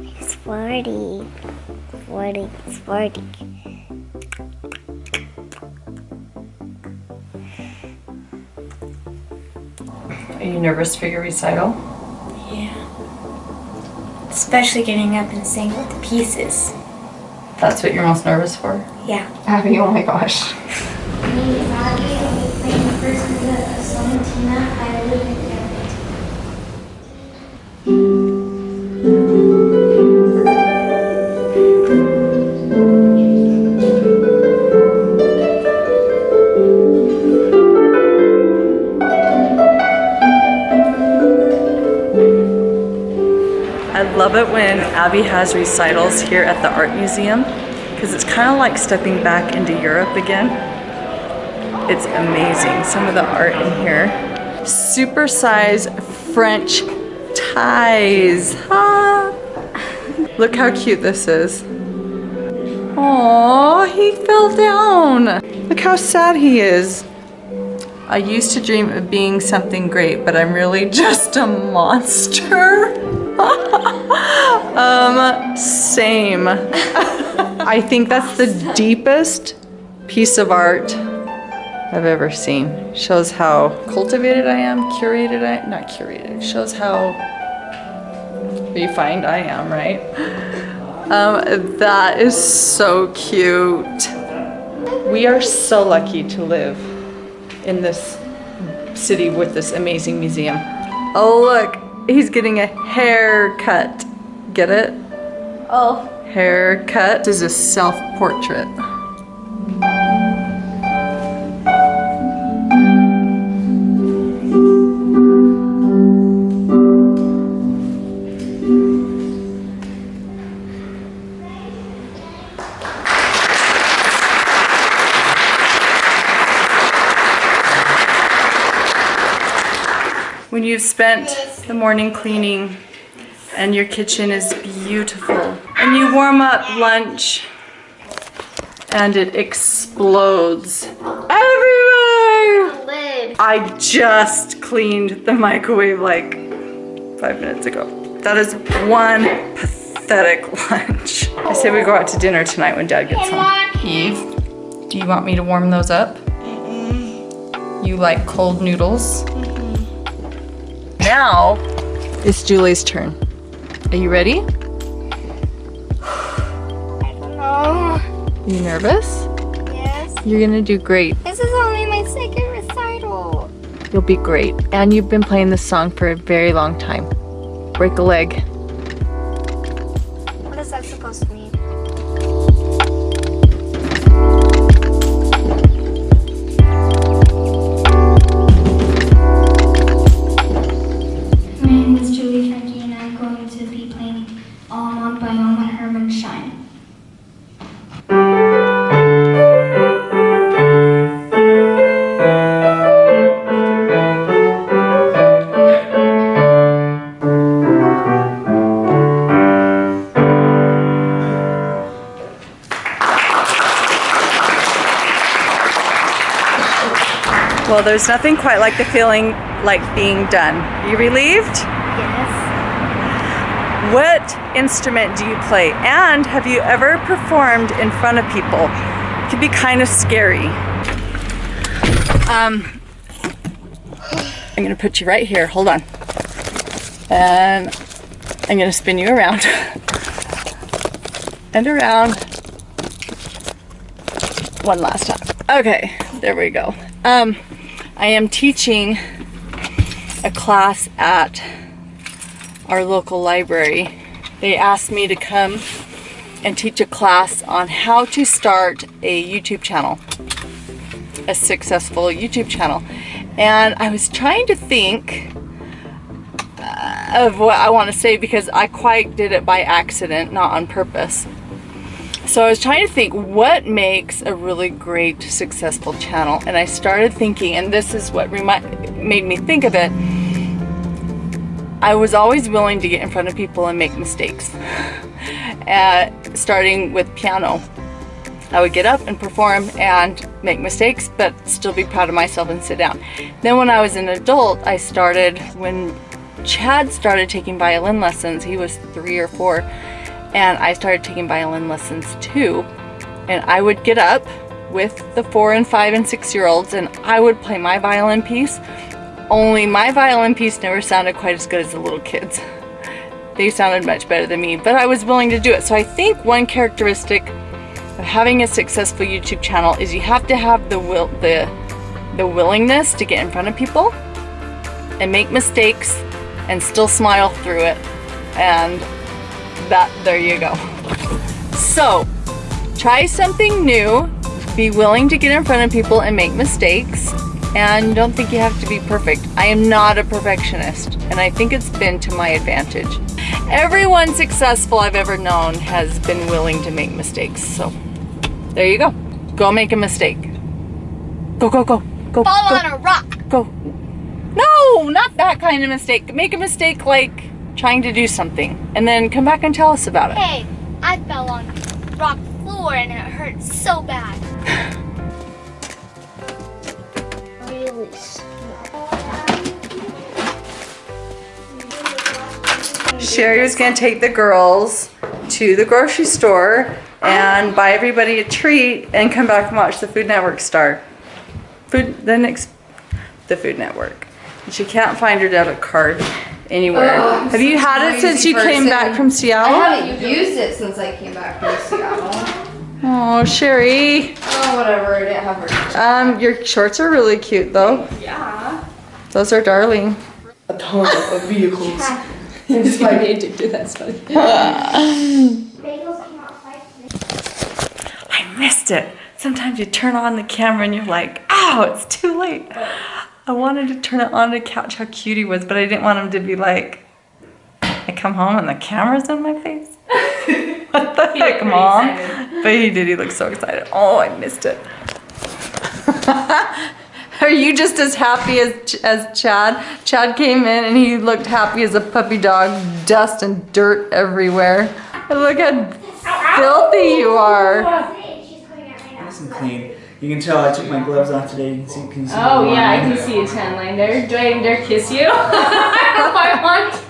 It's 40. 40. It's 40. Are you nervous for your recital? Yeah. Especially getting up and singing what the pieces. That's what you're most nervous for? Yeah. Abby, oh my gosh. It when Abby has recitals here at the Art Museum because it's kind of like stepping back into Europe again. It's amazing, some of the art in here. Supersize French ties. Ah. Look how cute this is. Oh, he fell down. Look how sad he is. I used to dream of being something great, but I'm really just a monster. um, same. I think that's the deepest piece of art I've ever seen. Shows how cultivated I am, curated I, not curated, shows how refined I am, right? Um, that is so cute. We are so lucky to live in this city with this amazing museum. Oh look, he's getting a haircut. Get it? Oh. Haircut. This is a self-portrait. When you've spent the morning cleaning and your kitchen is beautiful and you warm up lunch and it explodes everywhere. Lid. I just cleaned the microwave like five minutes ago. That is one pathetic lunch. I say we go out to dinner tonight when dad gets home. Eve, do you want me to warm those up? You like cold noodles? Now it's Julie's turn. Are you ready? Oh. You nervous? Yes. You're gonna do great. This is only my second recital. You'll be great. And you've been playing this song for a very long time. Break a leg. What is that supposed to mean? Well, there's nothing quite like the feeling like being done. You relieved? Yes. What instrument do you play? And have you ever performed in front of people? It can be kind of scary. Um, I'm gonna put you right here, hold on. And I'm gonna spin you around. and around. One last time. Okay, there we go. Um, I am teaching a class at our local library. They asked me to come and teach a class on how to start a YouTube channel, a successful YouTube channel. And I was trying to think of what I want to say because I quite did it by accident, not on purpose. So I was trying to think what makes a really great successful channel and I started thinking and this is what made me think of it I was always willing to get in front of people and make mistakes. Uh, starting with piano. I would get up and perform and make mistakes but still be proud of myself and sit down. Then when I was an adult I started when Chad started taking violin lessons he was three or four and I started taking violin lessons too. And I would get up with the four and five and six year olds and I would play my violin piece. Only my violin piece never sounded quite as good as the little kids. They sounded much better than me, but I was willing to do it. So I think one characteristic of having a successful YouTube channel is you have to have the will the the willingness to get in front of people and make mistakes and still smile through it. And that there you go. So, try something new, be willing to get in front of people and make mistakes, and don't think you have to be perfect. I am not a perfectionist, and I think it's been to my advantage. Everyone successful I've ever known has been willing to make mistakes. So, there you go. Go make a mistake. Go, go, go. Go, Fall go, on a rock. go. No, not that kind of mistake. Make a mistake like trying to do something and then come back and tell us about it. Hey, I fell on rock floor and it hurt so bad. Really small. Sherry was gonna take the girls to the grocery store and buy everybody a treat and come back and watch the Food Network star. Food, the next, the Food Network. And She can't find her debit card anywhere. Oh, I'm Have you had it since lazy you came back from Seattle? I Seattle? haven't used it since I came back from Seattle. Oh, Sherry. Oh, whatever. I didn't have her. Um, your shorts are really cute though. Yeah. Those are darling. A ton of vehicles. I just might be addicted. That's funny. Bagels came I missed it. Sometimes you turn on the camera and you're like, ow, it's too late. I wanted to turn it on to catch how cute he was, but I didn't want him to be like, I come home and the camera's in my face. what the heck, mom? But he did. He looked so excited. Oh, I missed it. Are you just as happy as as Chad? Chad came in and he looked happy as a puppy dog, dust and dirt everywhere. And look how filthy you are. She's putting it right now. Nice and clean. You can tell I took my gloves off today. You can see, can you see Oh yeah, I line? can see a tan line there. Do I dare kiss you? I want to.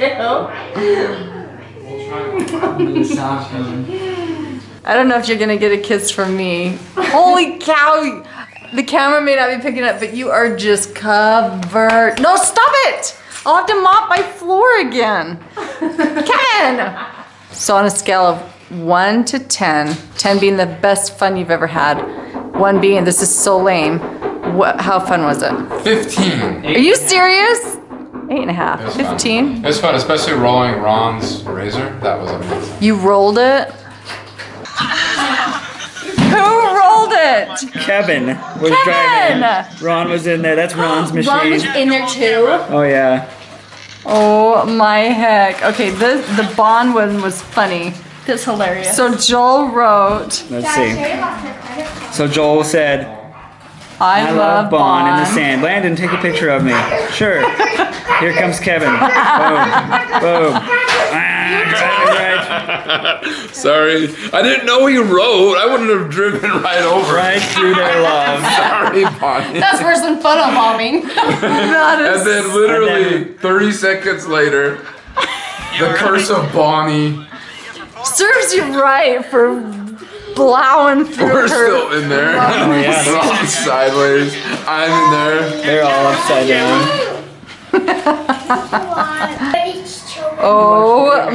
The soft one. I don't know if you're gonna get a kiss from me. Holy cow! The camera may not be picking up, but you are just covered. No, stop it! I'll have to mop my floor again. Kevin! So on a scale of one to 10, 10 being the best fun you've ever had, one being this is so lame, what, how fun was it? 15. Are you serious? Eight and a half. It was fun. 15? It was fun, especially rolling Ron's razor. That was amazing. You rolled it? Who rolled it? Kevin was Kevin! driving. Ron was in there. That's Ron's machine. Ron was in there too. oh yeah. Oh my heck. Okay, the the Bond one was funny. That's hilarious. So Joel wrote, Let's see. Sherry lost her credit card. So Joel said, I, "I love Bond in the sand." Landon, take a picture of me. Sure. Here comes Kevin. Boom. Boom. Ah, driving right, Sorry. I didn't know he wrote. I wouldn't have driven right over. right through their love. Sorry, Bonnie. That's worse than photo bombing. That is And then literally 30 seconds later, the curse of Bonnie. Serves you right for blowing through We're her. still in there. Oh yeah. Ron's sideways. I'm in there. They're all upside down. But it's children. Oh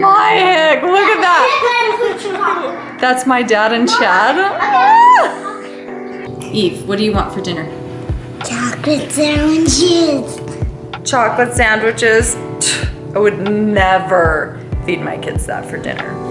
my heck, look at that. Then put your mom. That's my dad and Chad. Eve, what do you want for dinner? Chocolate sandwiches. Chocolate sandwiches. I would never feed my kids that for dinner.